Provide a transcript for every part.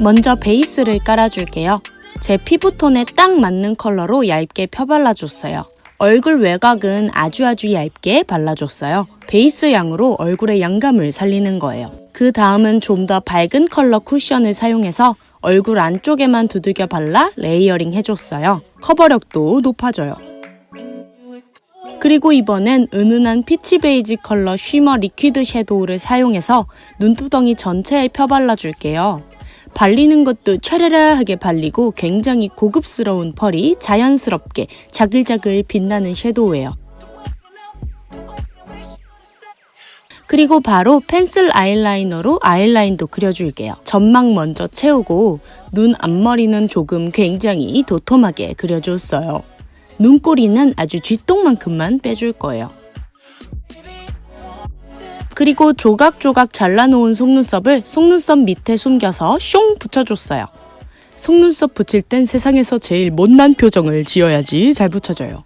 먼저 베이스를 깔아줄게요. 제 피부톤에 딱 맞는 컬러로 얇게 펴발라줬어요. 얼굴 외곽은 아주 아주 얇게 발라줬어요. 베이스 양으로 얼굴의 양감을 살리는 거예요. 그 다음은 좀 더 밝은 컬러 쿠션을 사용해서 얼굴 안쪽에만 두들겨 발라 layering 해줬어요. 커버력도 높아져요. 그리고 이번엔 은은한 peach beige color shimmer liquid shadow를 사용해서 눈두덩이 전체에 펴발라줄게요. 발리는 것도 촤라라하게 발리고 굉장히 고급스러운 펄이 자연스럽게 자글자글 빛나는 섀도우예요. 그리고 바로 펜슬 아이라이너로 아이라인도 그려줄게요. 점막 먼저 채우고 눈 앞머리는 조금 굉장히 도톰하게 그려줬어요. 눈꼬리는 아주 쥐똥만큼만 빼줄 거예요. 그리고 조각조각 잘라놓은 속눈썹을 속눈썹 밑에 숨겨서 숑 붙여줬어요. 속눈썹 붙일 땐 세상에서 제일 못난 표정을 지어야지 잘 붙여져요.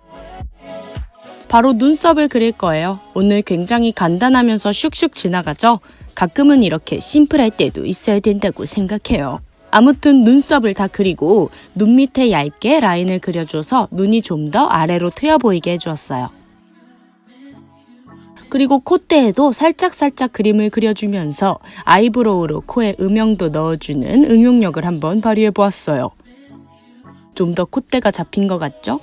바로 눈썹을 그릴 거예요. 오늘 굉장히 간단하면서 슉슉 지나가죠? 가끔은 이렇게 심플할 때도 있어야 된다고 생각해요. 아무튼 눈썹을 다 그리고 눈 밑에 얇게 라인을 그려줘서 눈이 좀 더 아래로 트여 보이게 해주었어요. 그리고 콧대에도 살짝살짝 그림을 그려주면서 eyebrow로 코에 음영도 넣어주는 응용력을 한번 발휘해 보았어요. 좀 더 콧대가 잡힌 것 같죠?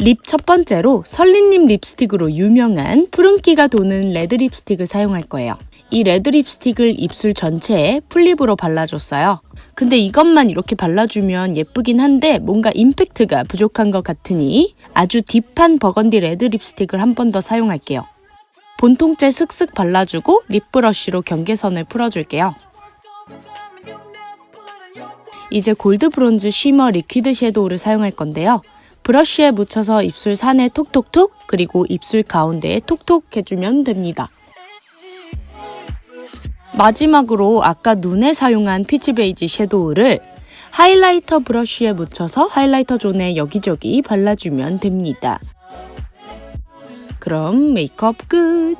립 첫 번째로 설리님 립스틱으로 유명한 푸른기가 도는 레드 립스틱을 사용할 거예요. 이 레드 립스틱을 입술 전체에 full lip으로 발라줬어요. 근데 이것만 이렇게 발라주면 예쁘긴 한데 뭔가 임팩트가 부족한 것 같으니 아주 deep한 burgundy red 립스틱을 한 번 더 사용할게요. 본통째 슥슥 발라주고 립브러쉬로 경계선을 풀어줄게요. 이제 골드 브론즈 shimmer liquid 섀도우를 사용할 건데요. 브러쉬에 묻혀서 입술 산에 톡톡톡 그리고 입술 가운데에 톡톡 해주면 됩니다. 마지막으로 아까 눈에 사용한 peach 베이지 섀도우를 highlighter 브러쉬에 묻혀서 highlighter zone에 여기저기 발라주면 됩니다. 그럼 메이크업 끝!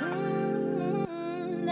음,